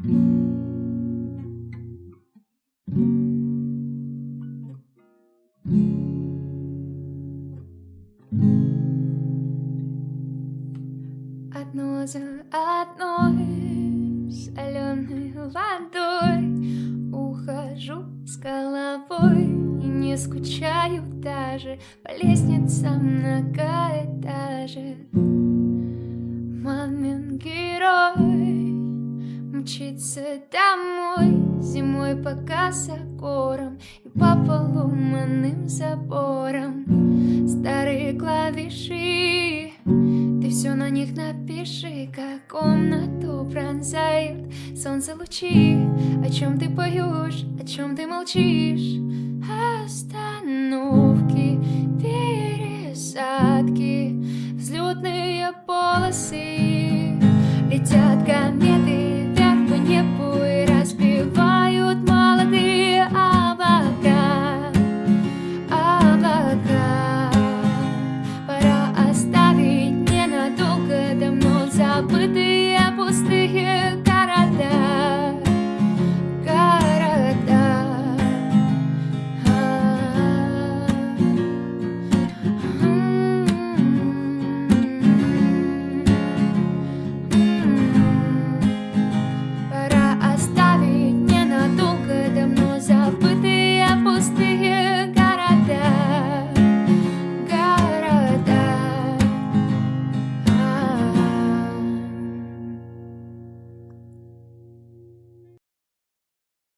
Одно за одной соленой водой Ухожу с головой и не скучаю даже. По лестницам многоэтажек мчится домой Зимой по косогорам и по поломанным заборам Старые клавиши ты все на них напиши, как комнату пронзают солнце лучи. О чем ты поешь, о чем ты молчишь? Остановки, пересадки, взлетные полосы, летят кометы.